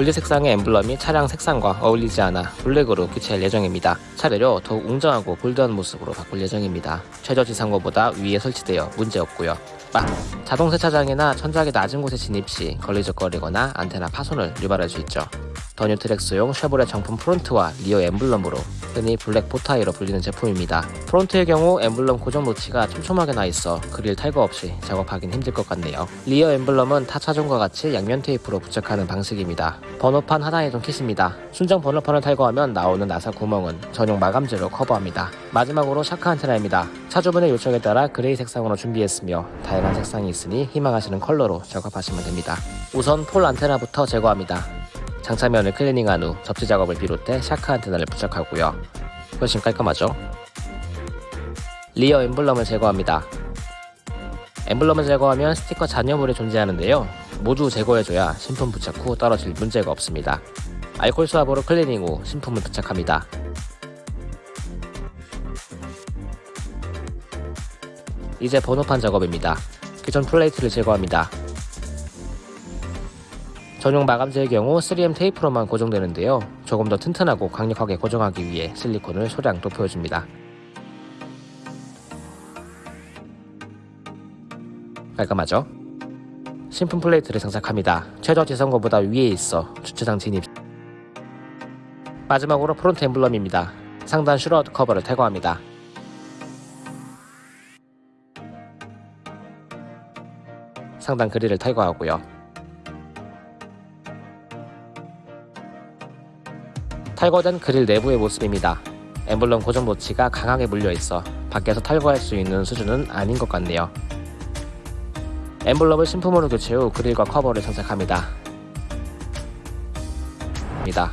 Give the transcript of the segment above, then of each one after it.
분리 색상의 엠블럼이 차량 색상과 어울리지 않아 블랙으로 교체할 예정입니다. 차례로 더욱 웅장하고 bold한 모습으로 바꿀 예정입니다. 최저 지상고보다 위에 설치되어 문제없고요. 빠! 자동 세차장이나 천장의 낮은 곳에 진입 시 걸리적거리거나 안테나 파손을 유발할 수 있죠. 더 뉴 트랙스용 쉐보레 정품 front와 rear 엠블럼으로 흔히 블랙 보타이로 불리는 제품입니다. front의 경우 엠블럼 고정 노치가 촘촘하게 나 있어 그릴 탈거 없이 작업하긴 힘들 것 같네요. rear 엠블럼은 타 차종과 같이 양면 테이프로 부착하는 방식입니다. 번호판 하단 이전 kit입니다. 순정 번호판을 탈거하면 나오는 나사 구멍은 전용 마감재로 커버합니다. 마지막으로 shark 안테나입니다. 차주분의 요청에 따라 gray 색상으로 준비했으며 다양한 색상이 있으니 희망하시는 컬러로 작업하시면 됩니다. 우선 pole 안테나부터 제거합니다. 장착면을 클리닝한 후 접지 작업을 비롯해 shark 안테나를 부착하고요. 훨씬 깔끔하죠? rear 엠블럼을 제거합니다. 엠블럼을 제거하면 스티커 잔여물이 존재하는데요. 모두 제거해줘야 신품 부착 후 떨어질 문제가 없습니다. 알콜 swab으로 클리닝 후 신품을 부착합니다. 이제 번호판 작업입니다. 기존 플레이트를 제거합니다. 전용 마감재의 경우 3M 테이프로만 고정되는데요. 조금 더 튼튼하고 강력하게 고정하기 위해 실리콘을 소량 도포해줍니다. 깔끔하죠? 신품 플레이트를 장착합니다. 최저 지상고보다 위에 있어 주차장 진입 마지막으로 front 엠블럼입니다. 상단 shroud 커버를 탈거합니다. 상단 그릴을 탈거하고요. 탈거된 그릴 내부의 모습입니다. 엠블럼 고정 노치가 강하게 물려있어 밖에서 탈거할 수 있는 수준은 아닌 것 같네요. 엠블럼을 신품으로 교체 후 그릴과 커버를 장착합니다. 입니다.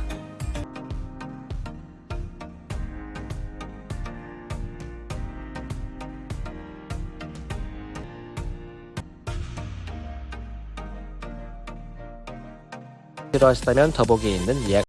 필요하시다면 더보기에 있는 예약